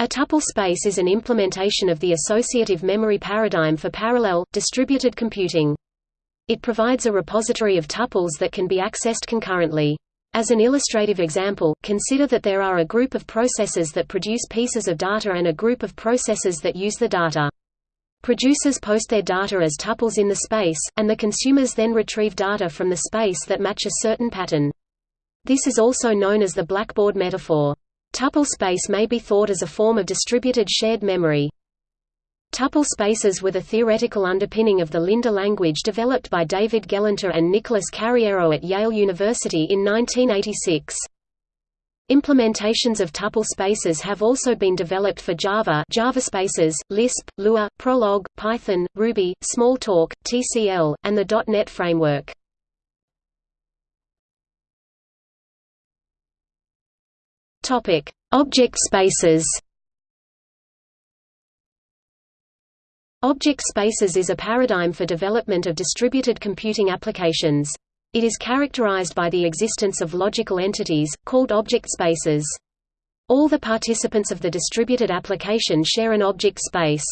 A tuple space is an implementation of the associative memory paradigm for parallel, distributed computing. It provides a repository of tuples that can be accessed concurrently. As an illustrative example, consider that there are a group of processes that produce pieces of data and a group of processes that use the data. Producers post their data as tuples in the space, and the consumers then retrieve data from the space that match a certain pattern. This is also known as the blackboard metaphor. Tuple space may be thought as a form of distributed shared memory. Tuple spaces were the theoretical underpinning of the Linda language developed by David Gelernter and Nicholas Carriero at Yale University in 1986. Implementations of tuple spaces have also been developed for Java Java Spaces, Lisp, Lua, Prolog, Python, Ruby, Smalltalk, TCL, and the .NET framework. Topic: Object spaces. Object spaces is a paradigm for development of distributed computing applications. It is characterized by the existence of logical entities, called object spaces. All the participants of the distributed application share an object space.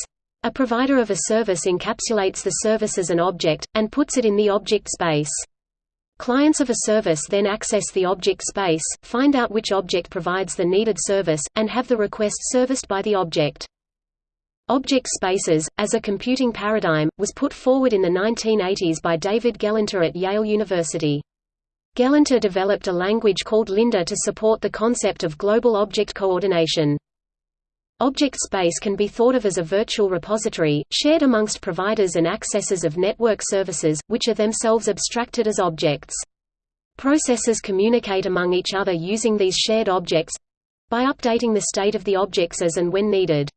A provider of a service encapsulates the service as an object, and puts it in the object space. Clients of a service then access the object space, find out which object provides the needed service, and have the request serviced by the object. Object spaces, as a computing paradigm, was put forward in the 1980s by David Gelernter at Yale University. Gelernter developed a language called Linda to support the concept of global object coordination. Object space can be thought of as a virtual repository, shared amongst providers and accessors of network services, which are themselves abstracted as objects. Processors communicate among each other using these shared objects—by updating the state of the objects as and when needed.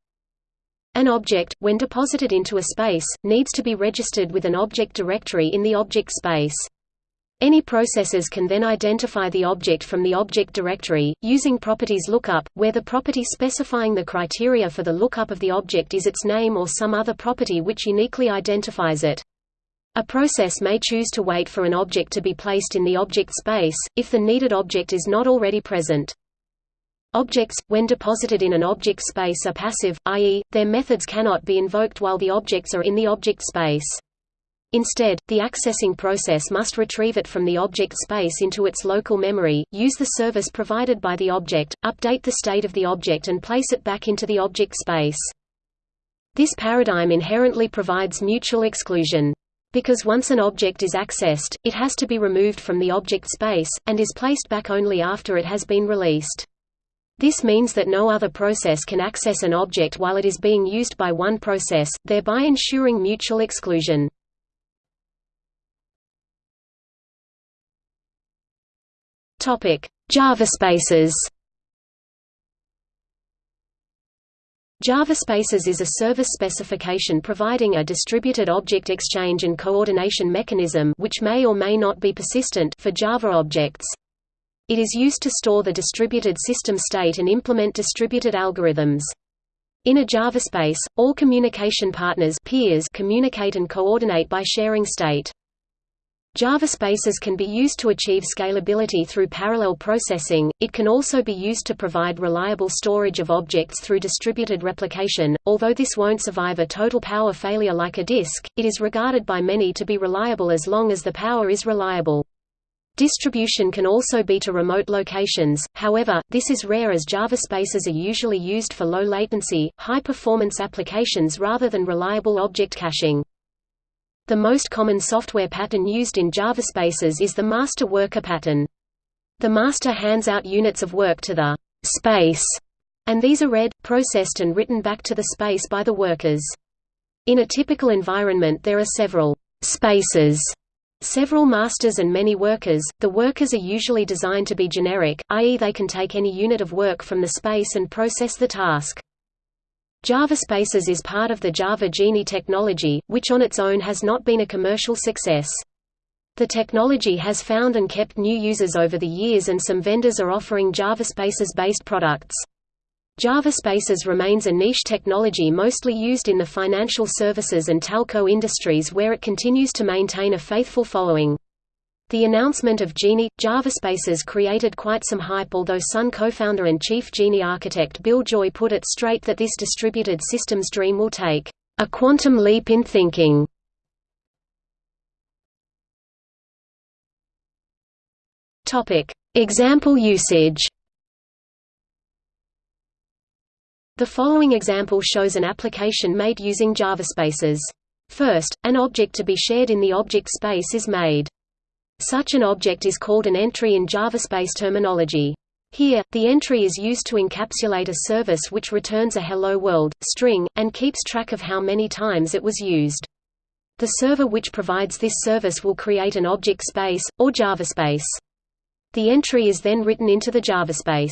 An object, when deposited into a space, needs to be registered with an object directory in the object space. Any processes can then identify the object from the object directory, using properties lookup, where the property specifying the criteria for the lookup of the object is its name or some other property which uniquely identifies it. A process may choose to wait for an object to be placed in the object space, if the needed object is not already present. Objects, when deposited in an object space are passive, i.e., their methods cannot be invoked while the objects are in the object space. Instead, the accessing process must retrieve it from the object space into its local memory, use the service provided by the object, update the state of the object and place it back into the object space. This paradigm inherently provides mutual exclusion. Because once an object is accessed, it has to be removed from the object space, and is placed back only after it has been released. This means that no other process can access an object while it is being used by one process, thereby ensuring mutual exclusion. Topic: JavaSpaces. JavaSpaces is a service specification providing a distributed object exchange and coordination mechanism which may or may not be persistent for Java objects. It is used to store the distributed system state and implement distributed algorithms. In a JavaSpace, all communication partners peers communicate and coordinate by sharing state. JavaSpaces can be used to achieve scalability through parallel processing, it can also be used to provide reliable storage of objects through distributed replication, although this won't survive a total power failure like a disk, it is regarded by many to be reliable as long as the power is reliable. Distribution can also be to remote locations, however, this is rare as JavaSpaces are usually used for low latency, high performance applications rather than reliable object caching. The most common software pattern used in JavaSpaces is the master worker pattern. The master hands out units of work to the space, and these are read, processed and written back to the space by the workers. In a typical environment there are several spaces Several masters and many workers, the workers are usually designed to be generic, i.e. they can take any unit of work from the space and process the task. JavaSpaces is part of the Java Jini technology, which on its own has not been a commercial success. The technology has found and kept new users over the years and some vendors are offering JavaSpaces-based products. JavaSpaces remains a niche technology mostly used in the financial services and telco industries where it continues to maintain a faithful following. The announcement of Jini, JavaSpaces created quite some hype although Sun co-founder and chief Jini architect Bill Joy put it straight that this distributed systems dream will take a quantum leap in thinking. Example usage The following example shows an application made using JavaSpaces. First, an object to be shared in the object space is made. Such an object is called an entry in JavaSpace terminology. Here, the entry is used to encapsulate a service which returns a hello world string, and keeps track of how many times it was used. The server which provides this service will create an object space, or JavaSpace. The entry is then written into the JavaSpace.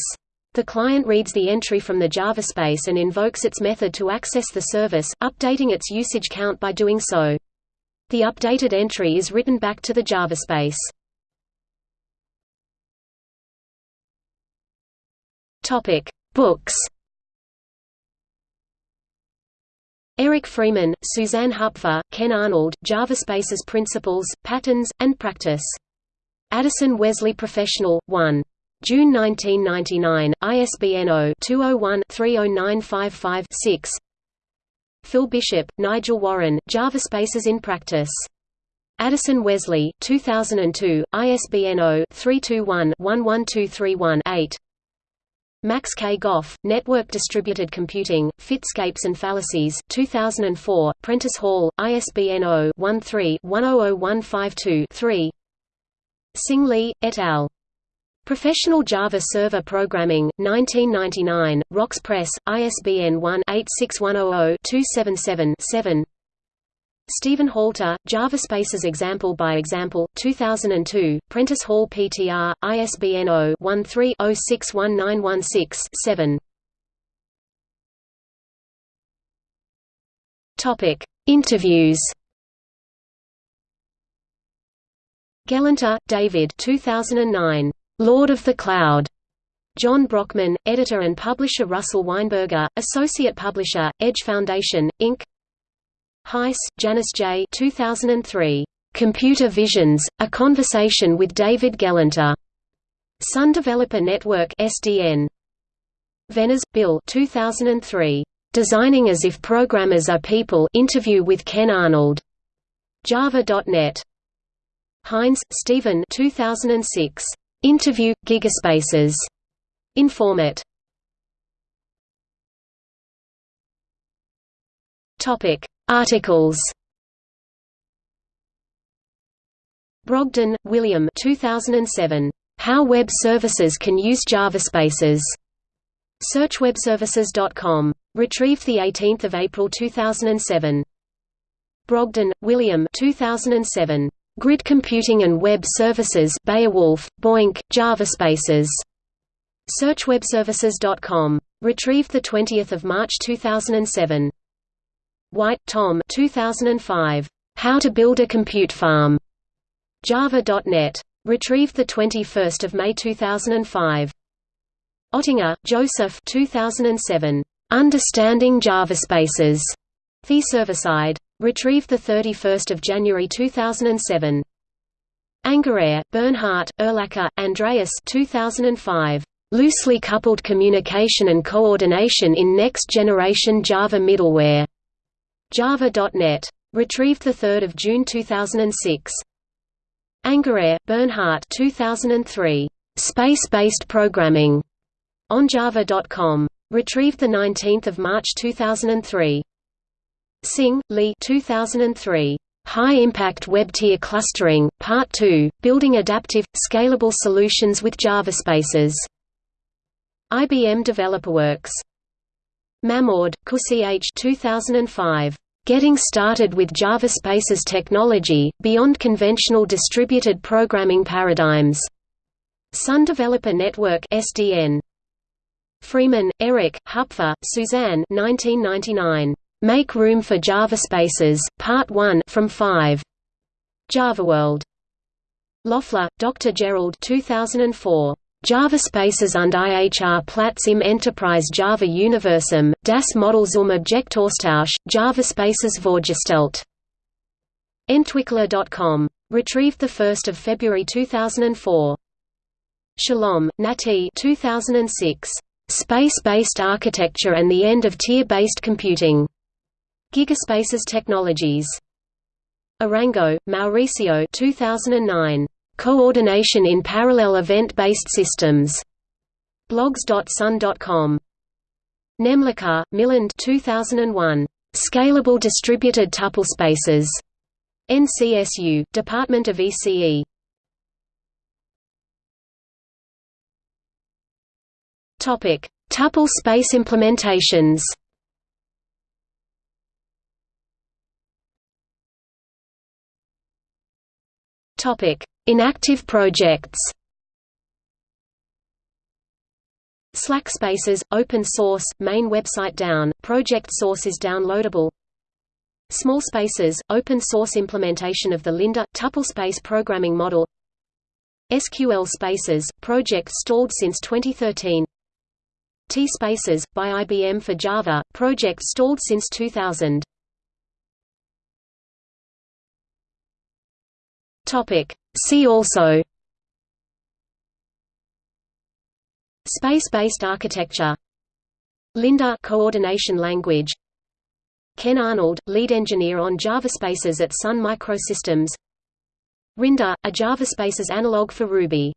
The client reads the entry from the JavaSpace and invokes its method to access the service, updating its usage count by doing so. The updated entry is written back to the JavaSpace. Topic: Books. Eric Freeman, Suzanne Hupfer, Ken Arnold, JavaSpaces Principles, Patterns, and Practice. Addison Wesley Professional, 1. June 1999, ISBN 0-201-30955-6 Phil Bishop, Nigel Warren, JavaSpaces in Practice. Addison Wesley, 2002, ISBN 0-321-11231-8 Max K. Goff, Network Distributed Computing, Fitscapes and Fallacies 2004, Prentice Hall, ISBN 0-13-100152-3 Sing Li, et al. Professional Java Server Programming, 1999, Wrox Press, ISBN 1-86100-277-7 Stephen Halter, JavaSpaces Example by Example, 2002, Prentice Hall PTR, ISBN 0-13-061916-7 Interviews. Gelernter, David 2009. Lord of the Cloud. John Brockman, editor and publisher Russell Weinberger, associate publisher, Edge Foundation, Inc. Heiss, Janice J. 2003. Computer Visions: A Conversation with David Gelernter. Sun Developer Network (SDN). Venners, Bill. 2003. Designing as if Programmers Are People. Interview with Ken Arnold. Java.net. Heinz, Stephen. 2006. Interview – Gigaspaces. InformIT. Articles Brogdon, William 2007. How Web Services Can Use JavaSpaces. SearchWebServices.com. Retrieved 18 April 2007. Brogdon, William 2007. Grid Computing and Web Services Beowulf, BOINC, JavaSpaces. SearchWebServices.com. Retrieved 20 March 2007. White, Tom 2005. How to Build a Compute Farm. Java.net. Retrieved 21 May 2005. Ottinger, Joseph 2007. Understanding JavaSpaces. The Server-Side. Retrieved 31 January 2007. Angerer, Bernhard, Erlacher, Andreas 2005. Loosely coupled communication and coordination in next-generation Java middleware. Java.net. Retrieved 3 June 2006. Angerer, Bernhard 2003. Space-based programming. On Java.com. Retrieved 19 March 2003. Singh, Lee 2003. High Impact Web Tier Clustering, Part 2, Building Adaptive, Scalable Solutions with JavaSpaces. IBM DeveloperWorks. Mahmoud, Qusay H. 2005. Getting Started with JavaSpaces Technology, Beyond Conventional Distributed Programming Paradigms. Sun Developer Network SDN. Freeman, Eric, Hupfer, Suzanne 1999. Make Room for JavaSpaces, Part 1 from 5. JavaWorld. Loeffler, Dr. Gerald 2004. JavaSpaces und IHR Platz im Enterprise Java Universum, das Modell zum Objektaustausch, JavaSpaces vorgestellt. Entwickler.com. Retrieved 1 February 2004. Shalom, Nati 2006. Space-based architecture and the end of tier-based computing. Gigaspaces Technologies. Arango, Mauricio 2009. Coordination in Parallel Event-Based Systems. blogs.sun.com. Nemlikar, Milind 2001. Scalable Distributed Tuple Spaces. NCSU, Department of ECE. Topic: Tuple space implementations. Topic: Inactive projects. Slack Spaces, open source, main website down, project source is downloadable. Small Spaces, open source implementation of the Linda, tuple space programming model. SQL Spaces, project stalled since 2013. T-Spaces, by IBM for Java, project stalled since 2000. See also. Space-based architecture. Linda coordination language. Ken Arnold, lead engineer on JavaSpaces at Sun Microsystems. Rinda, a JavaSpaces analog for Ruby